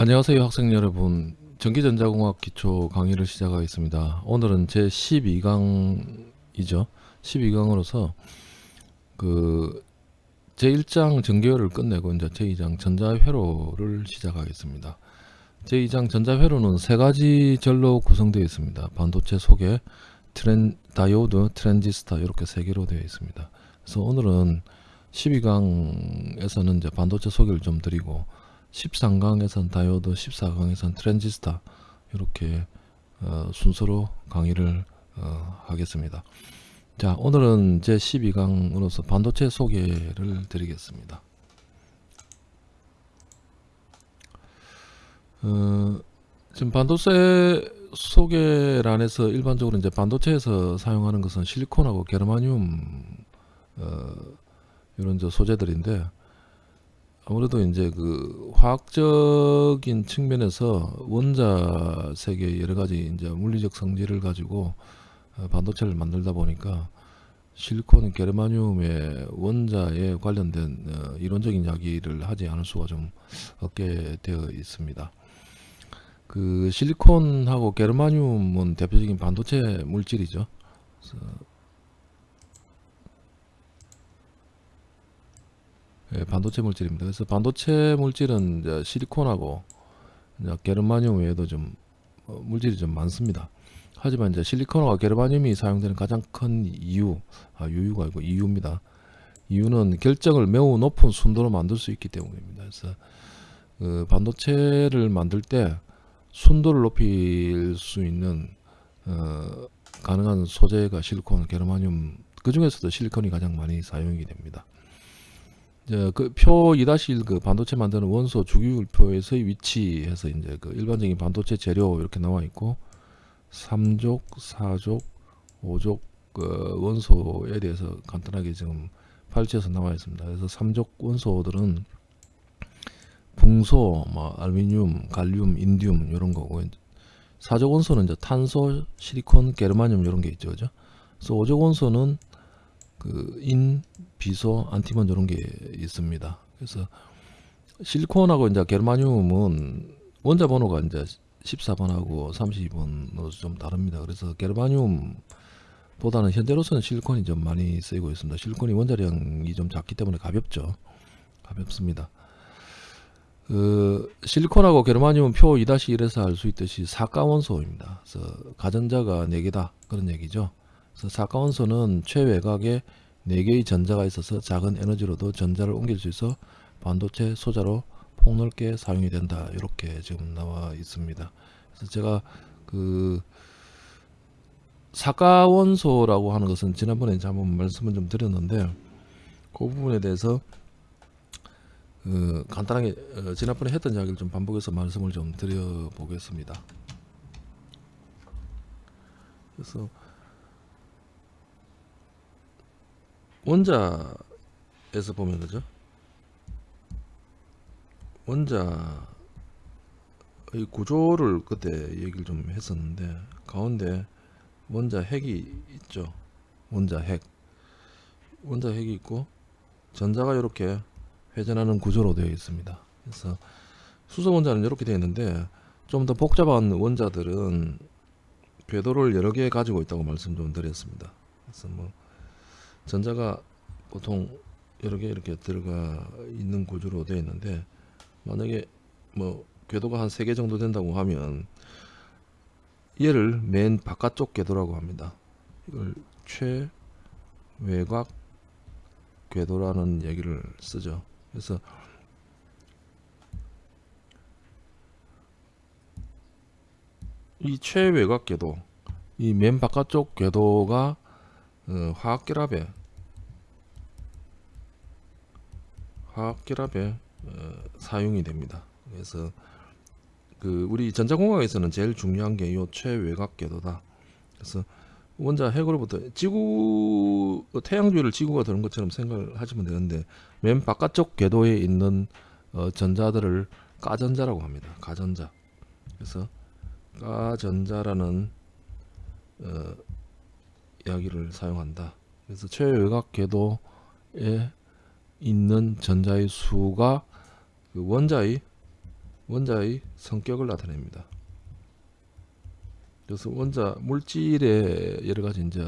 안녕하세요 학생 여러분. 전기전자공학 기초 강의를 시작하겠습니다. 오늘은 제 12강이죠. 12강으로서 그 제 1장 전기회로를 끝내고 이제 제 2장 전자회로를 시작하겠습니다. 제 2장 전자회로는 세 가지 절로 구성되어 있습니다. 반도체 소개 트렌, 다이오드, 트랜지스터 이렇게 세 개로 되어 있습니다. 그래서 오늘은 12강에서는 이제 반도체 소개를 좀 드리고 13강에선 다이오드, 14강에선 트랜지스터 이렇게 어, 순서로 강의를 어, 하겠습니다. 자 오늘은 제 12강으로서 반도체 소개를 드리겠습니다. 어, 지금 반도체 소개란에서 일반적으로 이제 반도체에서 사용하는 것은 실리콘하고 게르마늄 어, 이런 저 소재들인데 아무래도 이제 그 화학적인 측면에서 원자 세계 여러 가지 이제 물리적 성질을 가지고 어, 반도체를 만들다 보니까 실리콘, 게르마늄의 원자에 관련된 어, 이론적인 이야기를 하지 않을 수가 좀 없게 되어 있습니다. 그 실리콘하고 게르마늄은 대표적인 반도체 물질이죠. 예, 반도체 물질입니다. 그래서 반도체 물질은 이제 실리콘하고 이제 게르마늄 외에도 좀 어, 물질이 좀 많습니다. 하지만 이제 실리콘과 게르마늄이 사용되는 가장 큰 이유, 아 유유가 아니고 이유입니다. 이유는 결정을 매우 높은 순도로 만들 수 있기 때문입니다. 그래서 그 반도체를 만들 때 순도를 높일 수 있는 어, 가능한 소재가 실리콘, 게르마늄 그 중에서도 실리콘이 가장 많이 사용이 됩니다. 그표 2-1그 반도체 만드는 원소 주기율표에서의 위치해서 이제 그 일반적인 반도체 재료 이렇게 나와 있고 3족, 4족, 5족 그 원소에 대해서 간단하게 지금 발치해서 나와 있습니다. 그래서 3족 원소들은 붕소, 뭐 알루미늄, 갈륨, 인디움 이런 거고 4족 원소는 이제 탄소, 실리콘, 게르마늄 이런 게 있죠. 그죠? 그래서 5족 원소는 그 인, 비소, 안티몬 이런 게 있습니다. 그래서 실리콘하고 이제 게르마늄은 원자 번호가 이제 14번하고 32번으로 좀 다릅니다. 그래서 게르마늄 보다는 현재로서는 실리콘이 좀 많이 쓰이고 있습니다. 실리콘이 원자량이 좀 작기 때문에 가볍죠. 가볍습니다. 그 실리콘하고 게르마늄은 표 2-1에서 알 수 있듯이 사가 원소입니다. 그래서 가전자가 4개다 그런 얘기죠. 그래서 사가원소는 최외곽에 4개의 전자가 있어서 작은 에너지로도 전자를 옮길 수 있어 반도체 소자로 폭넓게 사용이 된다. 이렇게 지금 나와 있습니다. 그래서 제가 그 사가원소라고 하는 것은 지난번에 이제 한번 말씀을 좀 드렸는데 그 부분에 대해서 그 간단하게 어, 지난번에 했던 이야기를 좀 반복해서 말씀을 좀 드려 보겠습니다. 그래서 원자에서 보면 그죠? 원자의 구조를 그때 얘기를 좀 했었는데 가운데 원자 핵이 있죠? 원자 핵. 원자 핵이 있고 전자가 이렇게 회전하는 구조로 되어 있습니다. 그래서 수소 원자는 이렇게 되어 있는데 좀 더 복잡한 원자들은 궤도를 여러 개 가지고 있다고 말씀 좀 드렸습니다. 그래서 뭐 전자가 보통 여러 개 이렇게 들어가 있는 구조로 되어 있는데 만약에 뭐 궤도가 한 세 개 정도 된다고 하면 얘를 맨 바깥쪽 궤도라고 합니다. 이걸 최외곽 궤도라는 얘기를 쓰죠. 그래서 이 최외곽 궤도 이 맨 바깥쪽 궤도가 어, 화학 결합에 화학 결합에 어, 사용이 됩니다. 그래서 그 우리 전자공학에서는 제일 중요한 게 이 최외곽 궤도다. 그래서 원자 핵으로부터 지구 태양주위를 지구가 도는 것처럼 생각을 하시면 되는데 맨 바깥쪽 궤도에 있는 어, 전자들을 가전자라고 합니다. 가전자. 그래서 가전자라는 어, 이야기를 사용한다. 그래서 최외곽 궤도에 있는 전자의 수가 그 원자의 원자의 성격을 나타냅니다. 그래서 원자 물질의 여러 가지 이제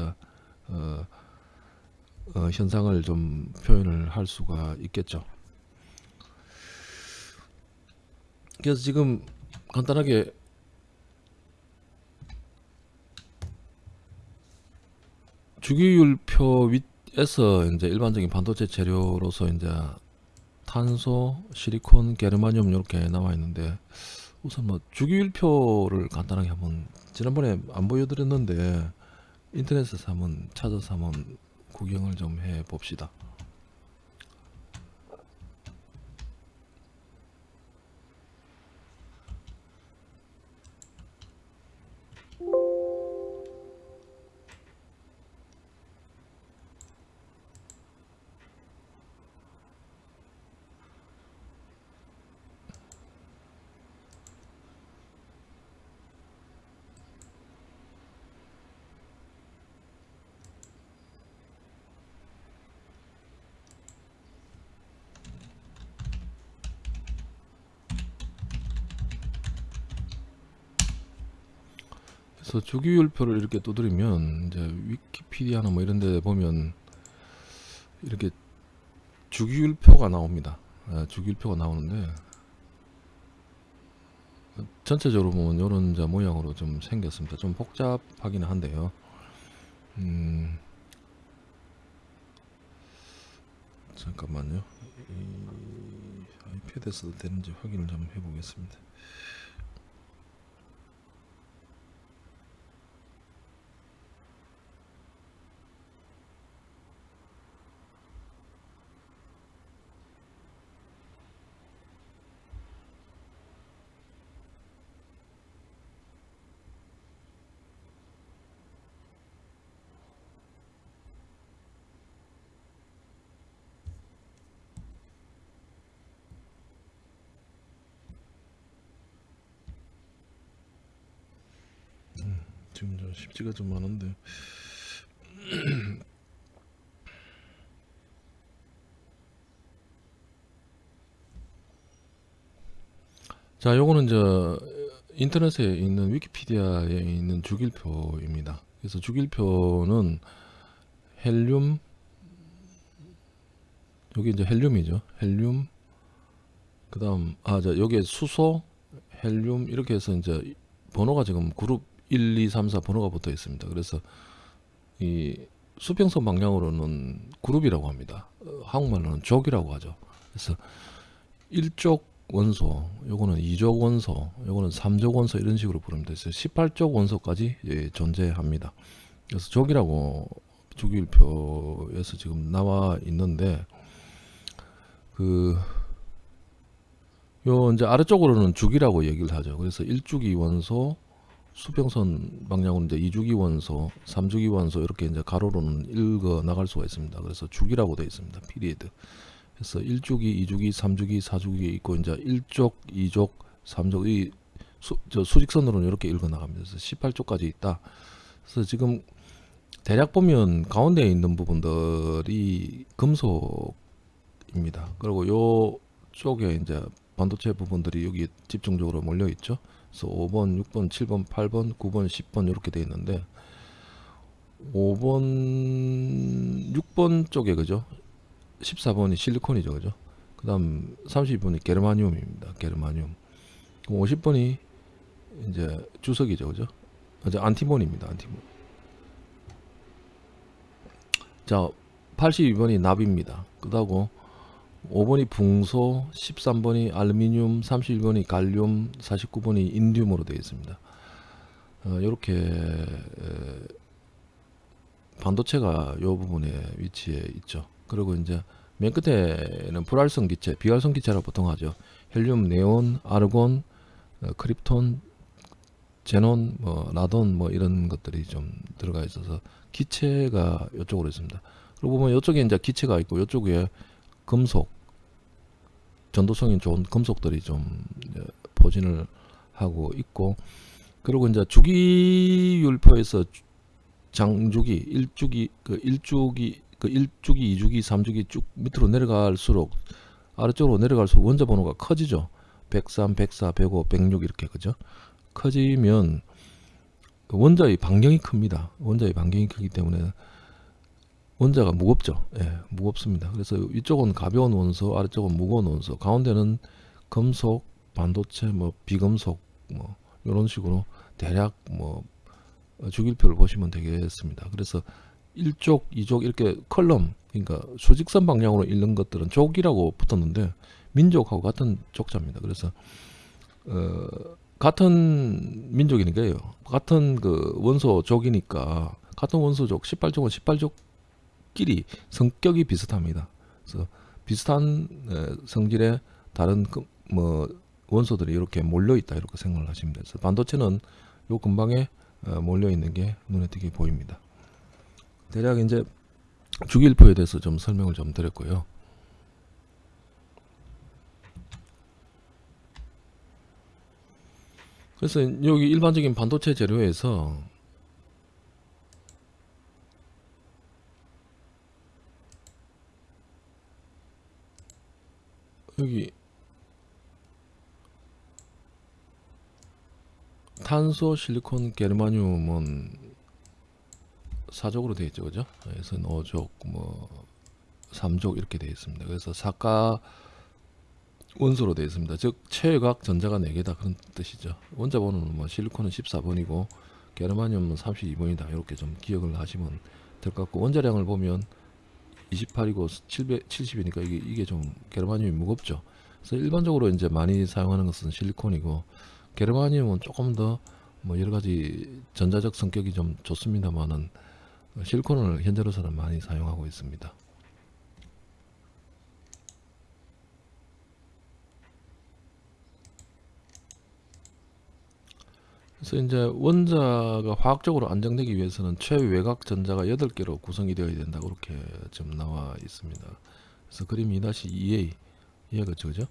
어, 어, 현상을 좀 표현을 할 수가 있겠죠. 그래서 지금 간단하게 주기율표 윗 에서 이제 일반적인 반도체 재료로서 이제 탄소, 시리콘, 게르마늄 이렇게 나와 있는데 우선 뭐 주기율표를 간단하게 한번 지난번에 안 보여드렸는데 인터넷에서 한번 찾아서 한번 구경을 좀 해 봅시다. 그래서 주기율표를 이렇게 두드리면 이제 위키피디아나 뭐 이런 데 보면 이렇게 주기율표가 나옵니다. 아, 주기율표가 나오는데 전체적으로 보면 이런 모양으로 좀 생겼습니다. 좀 복잡하긴 한데요. 음, 잠깐만요. 이 아이패드에서도 되는지 확인을 좀 해보겠습니다. 지금 저 쉽지가 좀 많은데. 자 요거는 저 인터넷에 있는 위키피디아에 있는 주기표입니다. 그래서 주기표는 헬륨 여기 이제 헬륨이죠. 헬륨 그 다음 아자 여기에 수소 헬륨 이렇게 해서 이제 번호가 지금 그룹 1, 2, 3, 4 번호가 붙어 있습니다. 그래서 이 수평선 방향으로는 그룹이라고 합니다. 어, 한국말로는 족이라고 하죠. 그래서 1족 원소, 요거는 2족 원소, 요거는 3족 원소 이런 식으로 부르면 되죠. 18족 원소까지 예, 존재합니다. 그래서 족이라고 주기율표에서 지금 나와 있는데 그 요 이제 아래쪽으로는 주기라고 얘기를 하죠. 그래서 1주기 원소, 수평선 방향으로 이제 2주기 원소, 3주기 원소 이렇게 이제 가로로는 읽어 나갈 수가 있습니다. 그래서 주기라고 되어 있습니다. 피리드. 그래서 1주기, 2주기, 3주기, 4주기 있고 이제 1족, 2족, 3족 이 수, 저 수직선으로는 이렇게 읽어 나갑니다. 그래서 18쪽까지 있다. 그래서 지금 대략 보면 가운데 있는 부분들이 금속입니다. 그리고 요 쪽에 이제 반도체 부분들이 여기 집중적으로 몰려 있죠. 그래서 5번, 6번, 7번, 8번, 9번, 10번 이렇게 되어 있는데 5번, 6번 쪽에 그죠? 14번이 실리콘이죠, 그죠? 그 다음 32번이 게르마늄입니다. 게르마늄. 50번이 이제 주석이죠, 그죠? 이제 안티몬입니다. 안티몬. 자, 82번이 납입니다. 그다고 5번이 붕소, 13번이 알루미늄, 31번이 갈륨, 49번이 인듐으로 되어 있습니다. 어, 이렇게 반도체가 이 부분에 위치해 있죠. 그리고 이제 맨 끝에는 불활성 기체, 비활성 기체라고 보통 하죠. 헬륨, 네온, 아르곤, 어, 크립톤, 제논, 뭐 라돈 뭐 이런 것들이 좀 들어가 있어서 기체가 이쪽으로 있습니다. 그리고 보면 이쪽에 이제 기체가 있고 이쪽에 금속 전도성이 좋은 금속들이 좀 포진을 하고 있고 그리고 이제 주기율표에서 장주기 일주기 그 일주기 그 1주기 2주기 3주기 쭉 밑으로 내려갈수록 아래쪽으로 내려갈수록 원자 번호가 커지죠 103, 104, 105, 106 이렇게 그죠? 커지면 그 원자의 반경이 큽니다. 원자의 반경이 크기 때문에 원자가 무겁죠. 예, 무겁습니다. 그래서 이쪽은 가벼운 원소, 아래쪽은 무거운 원소, 가운데는 금속, 반도체, 뭐 비금속, 뭐 이런 식으로 대략 뭐 주기표를 보시면 되겠습니다. 그래서 1쪽, 2쪽 이렇게 컬럼, 그러니까 수직선 방향으로 읽는 것들은 족이라고 붙었는데 민족하고 같은 족자입니다. 그래서 어, 같은 민족이니까요. 같은 그 원소 족이니까 같은 원소 족 18족은 18족 끼리 성격이 비슷합니다. 그래서 비슷한 에, 성질의 다른 그, 뭐 원소들이 이렇게 몰려 있다 이렇게 생각을 하시면 돼요. 반도체는 요 근방에 어, 몰려 있는 게 눈에 띄게 보입니다. 대략 이제 주기일표에 대해서 좀 설명을 좀 드렸고요. 그래서 여기 일반적인 반도체 재료에서 여기 탄소, 실리콘, 게르마늄은 사족으로 되어 있죠, 그죠? 그래서 5족, 뭐 3족 이렇게 되어 있습니다. 그래서 사가 원소로 되어 있습니다. 즉 최외곽 전자가 4개다 그런 뜻이죠. 원자 번호는 뭐 실리콘은 14번이고 게르마늄은 32번이다. 이렇게 좀 기억을 하시면 될 것 같고 원자량을 보면 28이고 770이니까 이게 이게 좀 게르마늄이 무겁죠. 그래서 일반적으로 이제 많이 사용하는 것은 실리콘이고 게르마늄은 조금 더 뭐 여러 가지 전자적 성격이 좀 좋습니다만은 실리콘을 현재로서는 많이 사용하고 있습니다. 그래서 이제 원자가 화학적으로 안정되기 위해서는 최외곽 전자가 8개로 구성이 되어야 된다 그렇게 좀 나와 있습니다. 그래서 그림 2-2A 이해가 그죠?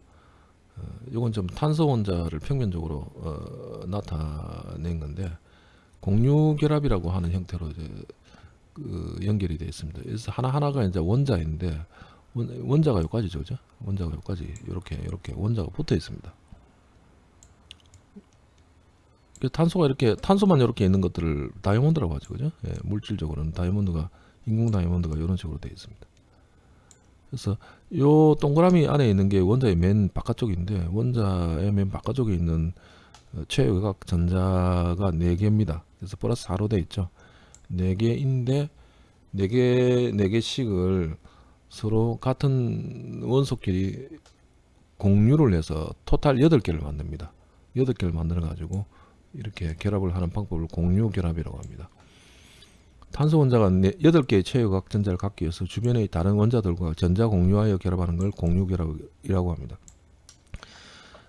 어, 이건 좀 탄소 원자를 평면적으로 어, 나타낸 건데 공유 결합이라고 하는 형태로 이제 그 연결이 되어 있습니다. 그래서 하나 하나가 이제 원자인데 원, 원자가 여기까지죠, 그죠? 원자가 여기까지 이렇게 이렇게 원자가 붙어 있습니다. 그 탄소가 이렇게 탄소만 이렇게 있는 것들을 다이아몬드라고 하죠, 그죠? 예, 물질적으로는 다이아몬드가 인공 다이아몬드가 이런 식으로 되어 있습니다. 그래서 요 동그라미 안에 있는 게 원자의 맨 바깥쪽인데 원자의 맨 바깥쪽에 있는 어, 최외곽 전자가 4개입니다. 그래서 플러스 4로 되어 있죠. 4개인데 4개, 4개씩을 서로 같은 원소끼리 공유를 해서 토탈 8개를 만듭니다. 8개를 만들어 가지고 이렇게 결합을 하는 방법을 공유 결합이라고 합니다. 탄소 원자가 8개의 최외곽 전자를 갖기 위해서 주변의 다른 원자들과 전자 공유하여 결합하는 걸 공유 결합이라고 합니다.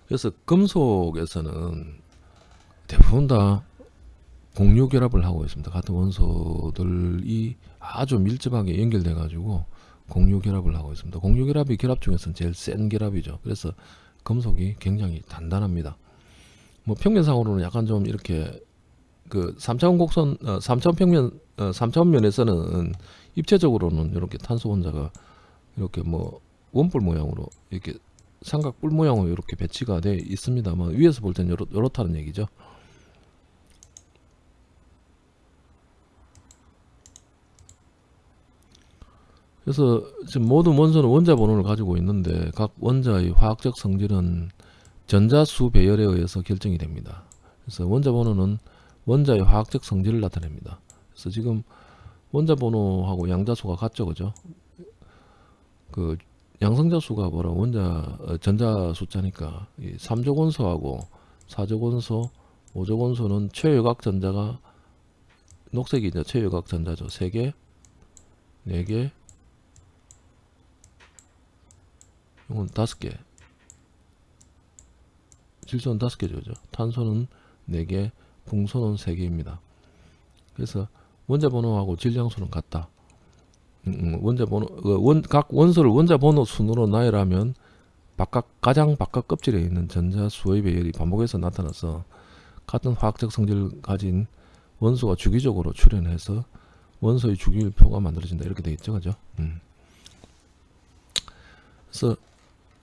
그래서 금속에서는 대부분 다 공유 결합을 하고 있습니다. 같은 원소들이 아주 밀접하게 연결돼 가지고 공유 결합을 하고 있습니다. 공유 결합이 결합 중에서는 제일 센 결합이죠. 그래서 금속이 굉장히 단단합니다. 뭐 평면상으로는 약간 좀 이렇게 그 3차원 곡선 어, 3차원 평면 어, 3차원 면에서는 입체적으로는 이렇게 탄소 원자가 이렇게 뭐 원뿔 모양으로 이렇게 삼각뿔 모양으로 이렇게 배치가 돼 있습니다만 위에서 볼 때는 요렇, 요렇다는 얘기죠. 그래서 지금 모든 원소는 원자 번호를 가지고 있는데 각 원자의 화학적 성질은 전자수 배열에 의해서 결정이 됩니다. 그래서 원자 번호는 원자의 화학적 성질을 나타냅니다. 그래서 지금 원자 번호하고 양자수가 같죠, 그죠? 그 양성자 수가 뭐라 원자 어, 전자 숫자니까 이 3족 원소하고 4족 원소, 5족 원소는 최외곽 전자가 녹색이 이제 최외곽 전자죠. 3개, 4개, 이건 5개. 질소는 5개죠. 그죠? 탄소는 4개, 풍소는 3개입니다. 그래서 원자 번호하고 질량수는 같다. 음, 음, 원자 번호 그 원, 각 원소를 원자 번호 순으로 나열하면 바깥 가장 바깥 껍질에 있는 전자 수의 배열이 반복해서 나타나서 같은 화학적 성질을 가진 원소가 주기적으로 출현해서 원소의 주기율표가 만들어진다 이렇게 되어 있죠, 그죠? 음. 그래서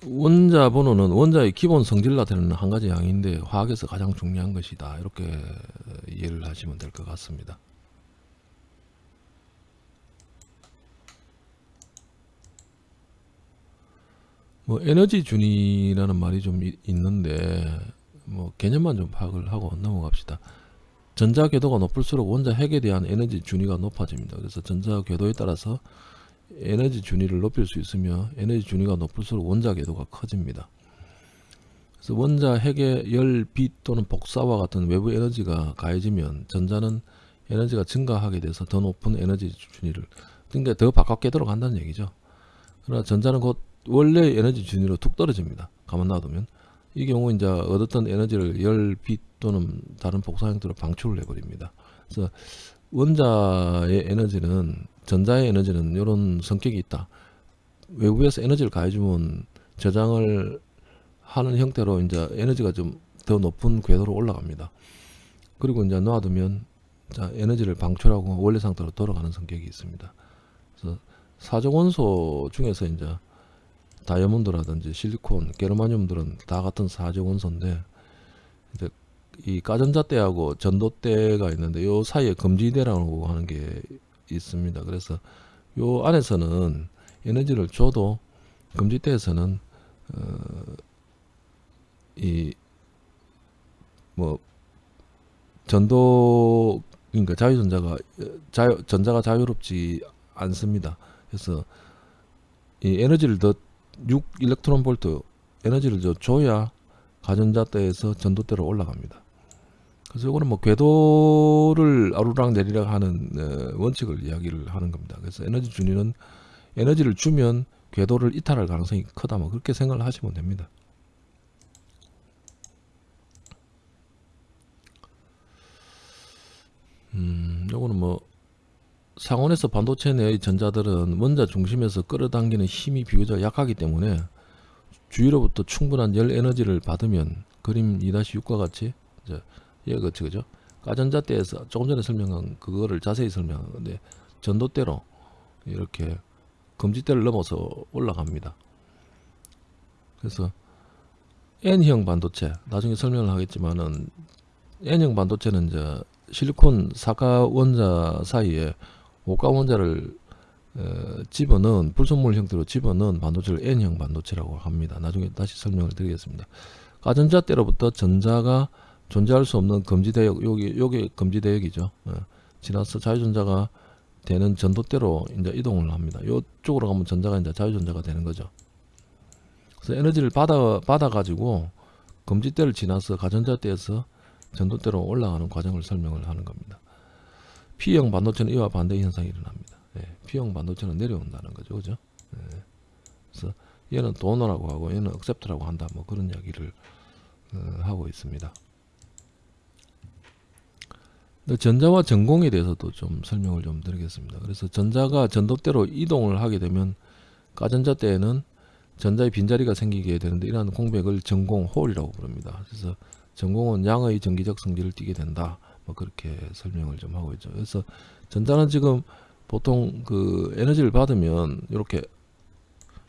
원자 번호는 원자의 기본 성질 나타내는 한 가지 양인데 화학에서 가장 중요한 것이다. 이렇게 이해를 하시면 될 것 같습니다. 뭐 에너지 준위라는 말이 좀 이- 있는데 뭐 개념만 좀 파악을 하고 넘어갑시다. 전자 궤도가 높을수록 원자 핵에 대한 에너지 준위가 높아집니다. 그래서 전자 궤도에 따라서 에너지 준위를 높일 수 있으며 에너지 준위가 높을수록 원자 궤도가 커집니다. 그래서 원자 핵의 열, 빛 또는 복사와 같은 외부 에너지가 가해지면 전자는 에너지가 증가하게 돼서 더 높은 에너지 준위를 그러니까 더 바깥 궤도로 간다는 얘기죠. 그러나 전자는 곧 원래 에너지 준위로 툭 떨어집니다. 가만 놔두면 이 경우 이제 얻었던 에너지를 열, 빛 또는 다른 복사 형태로 방출을 해버립니다. 그래서 원자의 에너지는 전자의 에너지는 이런 성격이 있다. 외부에서 에너지를 가해주면 저장을 하는 형태로 이제 에너지가 좀 더 높은 궤도로 올라갑니다. 그리고 이제 놔두면 자 에너지를 방출하고 원래 상태로 돌아가는 성격이 있습니다. 그래서 사적 원소 중에서 이제 다이아몬드라든지 실리콘, 게르마늄들은 다 같은 사적 원소인데 이제 이 가전자대하고 전도대가 있는데 요 사이에 금지대라고 하는 게 있습니다. 그래서 요 안에서는 에너지를 줘도 금지대에서는 어, 이뭐 전도 그러니까 자유전자가 자유 전자가 자유롭지 않습니다. 그래서 이 에너지를 더 6 일렉트론 볼트 에너지를 더 줘야 가전자대에서 전도대로 올라갑니다. 그래서 이거는 뭐 궤도를 아루랑 내리락 하는 어, 원칙을 이야기를 하는 겁니다. 그래서 에너지 준위는 에너지를 주면 궤도를 이탈할 가능성이 크다. 뭐 그렇게 생각을 하시면 됩니다. 음, 요거는 뭐 상온에서 반도체 내의 전자들은 원자 중심에서 끌어당기는 힘이 비교적 약하기 때문에 주위로부터 충분한 열 에너지를 받으면 그림 2-6과 같이 얘가 그치 그죠? 가전자대에서 조금 전에 설명한 그거를 자세히 설명한 건데 전도대로 이렇게 금지대를 넘어서 올라갑니다. 그래서 N형 반도체 나중에 설명을 하겠지만은 N형 반도체는 이제 실리콘 사가 원자 사이에 오가 원자를 어, 집어넣은 불순물 형태로 집어넣은 반도체를 N형 반도체라고 합니다. 나중에 다시 설명을 드리겠습니다. 가전자 때로부터 전자가 존재할 수 없는 금지 대역 여기 요게 금지 대역이죠. 어, 지나서 자유전자가 되는 전도대로 이제 이동을 합니다. 요쪽으로 가면 전자가 이제 자유전자가 되는 거죠. 그래서 에너지를 받아 받아 가지고 금지대를 지나서 가전자대에서 전도대로 올라가는 과정을 설명을 하는 겁니다. P형 반도체는 이와 반대 현상이 일어납니다. 예, P형 반도체는 내려온다는 거죠, 그죠? 예, 그래서 얘는 도너라고 하고 얘는 억셉트라고 한다, 뭐 그런 이야기를 어, 하고 있습니다. 전자와 전공에 대해서도 좀 설명을 좀 드리겠습니다. 그래서 전자가 전도대로 이동을 하게 되면 가전자 때에는 전자의 빈자리가 생기게 되는데 이러한 공백을 전공 홀이라고 부릅니다. 그래서 전공은 양의 전기적 성질을 띠게 된다. 뭐 그렇게 설명을 좀 하고 있죠. 그래서 전자는 지금 보통 그 에너지를 받으면 이렇게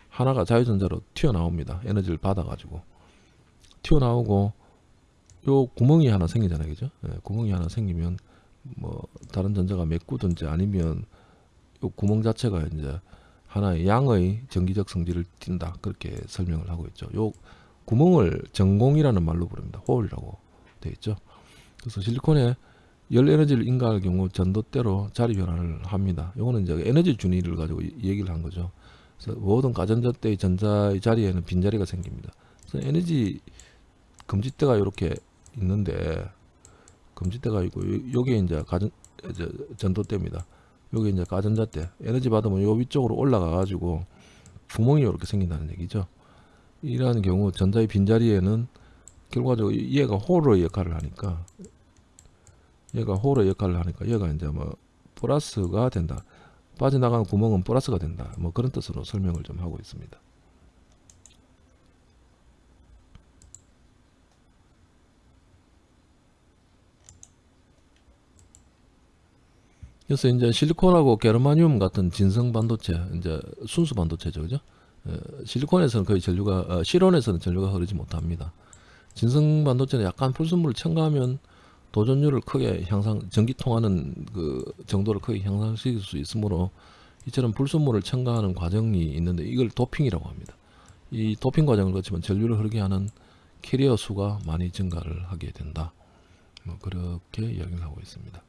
하나가 자유전자로 튀어나옵니다. 에너지를 받아가지고 튀어나오고 요 구멍이 하나 생기잖아요, 그죠? 예, 구멍이 하나 생기면 뭐 다른 전자가 메꾸든지 아니면 요 구멍 자체가 이제 하나의 양의 전기적 성질을 띈다 그렇게 설명을 하고 있죠. 요 구멍을 전공이라는 말로 부릅니다. 홀이라고 되어 있죠. 그래서 실리콘에 열 에너지를 인가할 경우 전도대로 자리 변화를 합니다. 요거는 이제 에너지 준위를 가지고 이- 얘기를 한 거죠. 그래서 모든 가전자 때의 전자의 자리에는 빈자리가 생깁니다. 그래서 에너지 금지대가 이렇게 있는데 금지대가 있고 요- 요게 이제 가전 이제 전도대입니다. 요게 이제 가전자대 에너지 받으면 요 위쪽으로 올라가 가지고 구멍이 이렇게 생긴다는 얘기죠. 이러한 경우 전자의 빈자리에는 결과적으로 얘가 홀의 역할을 하니까 얘가 홀의 역할을 하니까 얘가 이제 뭐 플러스가 된다. 빠져나가는 구멍은 플러스가 된다. 뭐 그런 뜻으로 설명을 좀 하고 있습니다. 그래서 이제 실리콘하고 게르마늄 같은 진성 반도체, 이제 순수 반도체죠, 그죠? 어, 실리콘에서는 거의 전류가 어, 실온에서는 전류가 흐르지 못합니다. 진성 반도체는 약간 불순물을 첨가하면 도전율을 크게 향상 전기 통하는 그 정도를 크게 향상시킬 수 있으므로 이처럼 불순물을 첨가하는 과정이 있는데 이걸 도핑이라고 합니다. 이 도핑 과정을 거치면 전류를 흐르게 하는 캐리어 수가 많이 증가를 하게 된다. 뭐 그렇게 이야기를 하고 있습니다.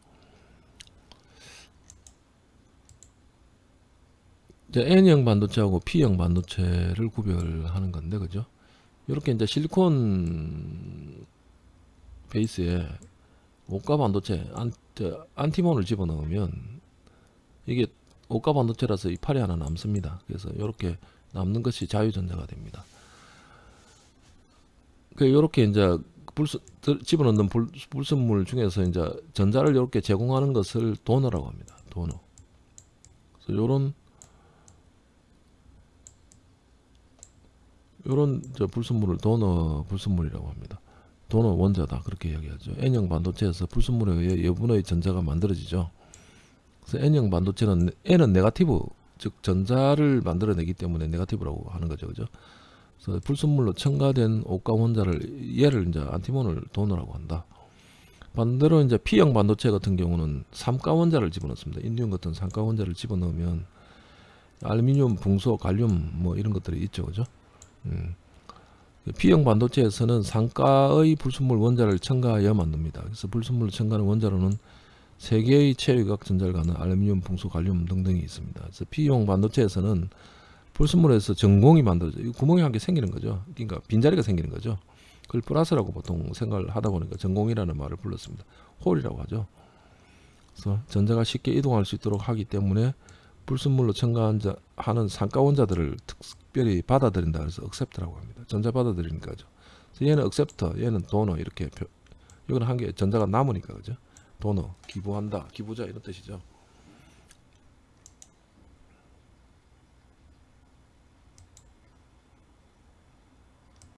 이제 N형 반도체하고 P형 반도체를 구별하는 건데 그죠? 이렇게 이제 실리콘 베이스에 오가 반도체 안, 저, 안티몬을 집어넣으면 이게 오가 반도체라서 이 팔이 하나 남습니다. 그래서 이렇게 남는 것이 자유전자가 됩니다. 그 이렇게 이제 불순 들- 집어넣는 불, 불순물 중에서 이제 전자를 이렇게 제공하는 것을 도너라고 합니다. 도너. 그래서 요런 저 불순물을 도너 불순물이라고 합니다. 도너 원자다 그렇게 이야기하죠. N형 반도체에서 불순물에 의해 여분의 전자가 만들어지죠. 그래서 N형 반도체는 N은 네가티브 즉 전자를 만들어내기 때문에 네가티브라고 하는 거죠, 그죠? 그래서 불순물로 첨가된 옷과 원자를 얘를 이제 안티몬을 도너라고 한다. 반대로 이제 P형 반도체 같은 경우는 삼가 원자를 집어넣습니다. 인디움 같은 삼가 원자를 집어넣으면 알루미늄, 붕소, 갈륨 뭐 이런 것들이 있죠, 그죠? 음. P형 반도체에서는 상가의 불순물 원자를 첨가하여 만듭니다. 그래서 불순물을 첨가하는 원자로는 세 개의 체외각 전자를 갖는 알루미늄, 붕소, 갈륨 등등이 있습니다. 그래서 P형 반도체에서는 불순물에서 전공이 만들어져 요 구멍이 한 개 생기는 거죠. 그러니까 빈자리가 생기는 거죠. 그걸 플러스라고 보통 생각을 하다 보니까 전공이라는 말을 불렀습니다. 홀이라고 하죠. 그래서 전자가 쉽게 이동할 수 있도록 하기 때문에 불순물로 첨가하는 상가 원자들을 특별히 받아들인다 그래서 accept라고 합니다. 전자 받아들이는 거죠. 얘는 accept, 얘는 donor 이렇게 표, 이거는 한개 전자가 남으니까 그죠? donor 기부한다, 기부자 이런 뜻이죠.